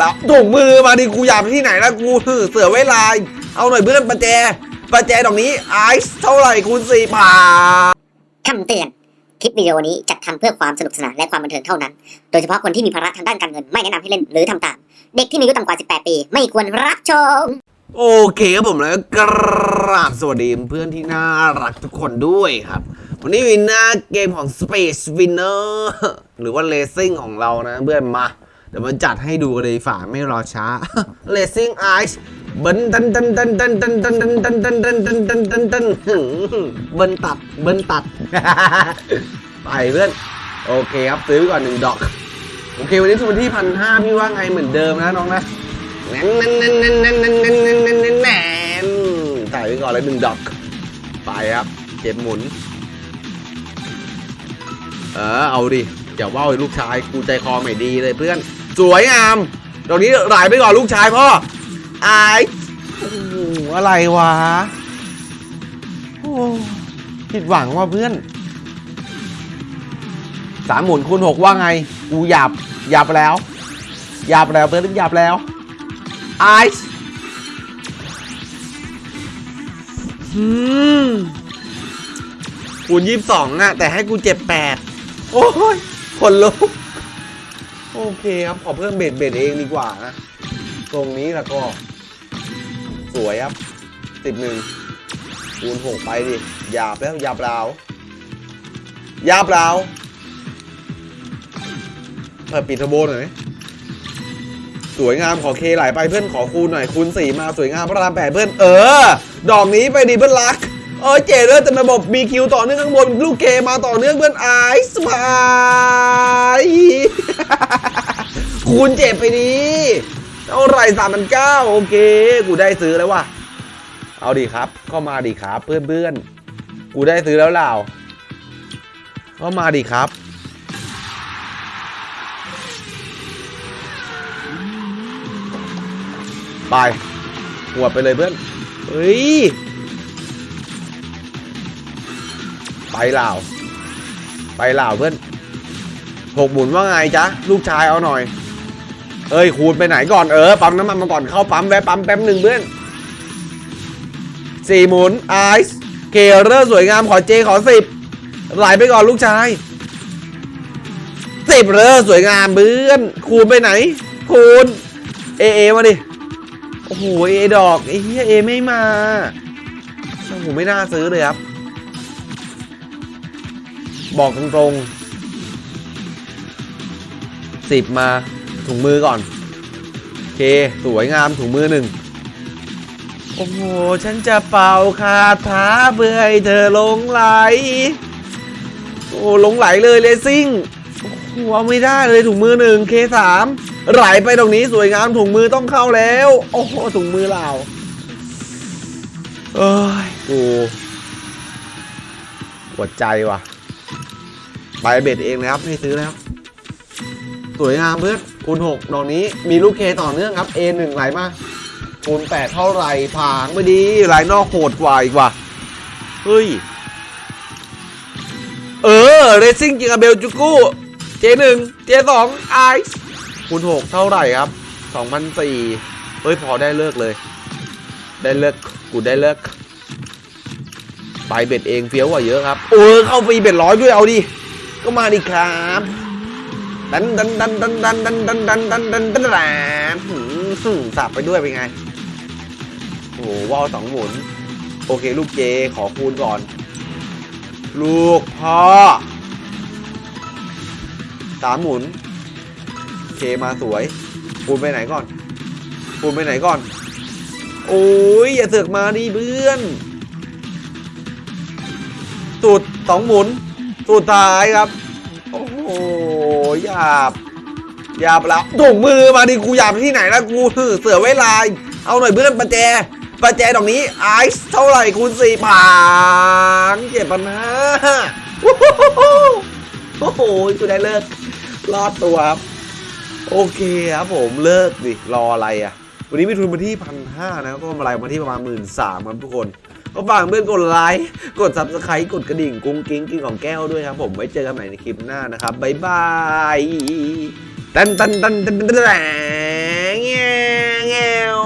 แล้วถุงมือมาดิกูอยากไปที่ไหนแล้วกูเสือไว้ลายเอาหน่อยเพื่อนประแจประแจดอกนี้ไอซ์เท่าไหร่คูณสี่ผ่านคำเตือน คลิปวิดีโอนี้จัดทำเพื่อความสนุกสนานและความบันเทิงเท่านั้น โดยเฉพาะคนที่มีภาระทางด้านการเงินไม่แนะนำให้เล่นหรือทำตาม เด็กที่มีอายุต่ำกว่า 18 ปี ไม่ควรรับชม โอเคครับผมแล้วกราบสวัสดีเพื่อนที่น่ารักทุกคนด้วยครับ วันนี้วินหน้าเกมของ Space Winner หรือว่า Racing ของเรานะเพื่อนมา เดี๋ยวมาจัดให้ดูกันเลยฝ่าไม่รอช้า Racing Ice เบิ้ลตันตันตันตันตันตันตันตันตันตันตันตันตันตันเบิ้ลตัดเบิ้ลตัด ไปเพื่อน โอเคครับซื้อก่อนหนึ่งดอก โอเค วันนี้ทุกวันที่พันห้าพี่ว่าไงเหมือนเดิมนะน้องนะแน่นแน่นแน่นแน่นแน่นแน่นแน่นแน่นแน่นแน่นแน่นถ่ายไปก่อนเลยหนึ่งดอก ไปครับ เจ็บหมุน เออเอาดิอย่าว่าไอ้ลูกชายกูใจคอไม่ดีเลยเพื่อน สวยงามตรงนี้ไหลไปก่อนลูกชายพ่ออายโอ้โหอะไรวะโอ้ผิดหวังว่ะเพื่อนสามหมุนคูณหกว่าไง กูหยับหยับแล้วหยับแล้วเพื่อนหยับแล้วไอซ์คูณยี่สิบสองอะแต่ให้กูเจ็บแปดโอ้ยคนลุก โอเคครับขอเพิ่มเบ็ดเบ็ดเองดีกว่านะตรงนี้แล้วก็ สวยครับสิบหนึ่งคูณหกไปดิหยาบแล้วหยาบแล้วหยาบแล้วเปิดปิดทโบหน่อยสวยงามขอเคไหลไปเพื่อนขอคูณหน่อยคูณสี่มาสวยงามพระรามแปดเพื่อนเออ ดอกนี้ไปดีเพื่อนรัก เออเจ๋เลยแต่ระบบมีคิวต่อเนื่องข้างบนลูกเคมาต่อเนื่องเพื่อนไอซ์มาคูณเจ็บไปดีเท่าไรสามพันเก้าโอเค กูได้ซื้อแล้วว่ะ เอาดีครับเข้ามาดีครับเพื่อนเพื่อนกูได้ซื้อแล้วเล่าเข้ามาดีครับ ไปหัวไปเลยเพื่อน เฮ้ย ไปเหล่า ไปเหล่าเพื่อนหกหมุนว่าไงจ๊ะ ลูกชายเอาหน่อย เอ้ยคูณไปไหนก่อนเออปั๊มน้ำมันมาก่อนเข้าปั๊มแวะปั๊มแป๊บหนึ่งเพื่อนสี่หมุนไอซ์เคเรอร์สวยงามขอเจขอสิบไหลไปก่อนลูกชายสิบเรอร์สวยงามเพื่อนคูณไปไหน คูณเอเอมาดิ โอ้โหเอดอกไอ้เหี้ยเอไม่มาโอ้โหไม่น่าซื้อเลยครับ บอกตรงๆสิบมาถุงมือก่อนโอเค สวยงามถุงมือหนึ่งโอ้โห ฉันจะเป่าคาถาเพื่อให้เธอหลงไหล โอ้หลงไหลเลยเลซิ่งหเอาไม่ได้เลยถุงมือหนึ่งเคสามไหลไปตรงนี้สวยงามถุงมือต้องเข้าแล้ว โอ้โหถุงมือเราเอ้ยกูปวดใจว่ะ ไปเบ็ดเองนะครับไม่ซื้อแล้ว สวยงามเพื่อนคูณหกดอกนี้มีลูกเคต่อเนื่องครับ A หนึ่งไหลมาคูณแปดเท่าไหร่ผางไม่ดีไหลนอกโหดกว่าอีกว่ะเฮ้ย เออเรซิ่งจิงอาเบลจูกูเจหนึ่งเจสองไอซ์คูณหกเท่าไหร่ครับสองพันสี่เฮ้ยพอได้เลิกเลย ได้เลิกกูได้เลิกไปเบ็ดเองเฟี้ยวกว่าเยอะครับ เออเข้าฟรีเบ็ดร้อยด้วยเอาดิ ก็มาดิครับดันดันดันดันดันดันดันดันดันดันดันดันสับไปด้วยเป็นไงโอ้โหว่าวสองหมุน โอเค ลูกเจขอคูณก่อน ลูกพ่อสามหมุนเคมาสวย คูณไปไหนก่อน คูณไปไหนก่อน โอ้ยอย่าเสือกมาดิเพื่อนสูตรสองหมุนสุดท้ายครับ หหยาบหยาบแล้วถุงมือมาดิกูหยาบไปที่ไหนล้วกูเสือไว้ลาเอาหน่อยเพื่อนประแจประแจดอกนี้ไอซ์เท่าไหร่คูณสี่ผานเจ็บปัญหาโอ้โหกูได้เลิกรอดตัวครับโอเคครับผมเลิกดิรออะไรอะ วันนี้มีทุนมาที่พันห้านะก็กำไรมาที่ประมาณหมื่นสามครับทุกคน ก็ฝากเพื่อนกดไลค์กดซับสไครต์กดกระดิ่งกุ้งกิ้งกินของแก้วด้วยครับผมไว้เจอกันใหม่ในคลิปหน้านะครับบ๊ายบายตันตันตันตันแงแง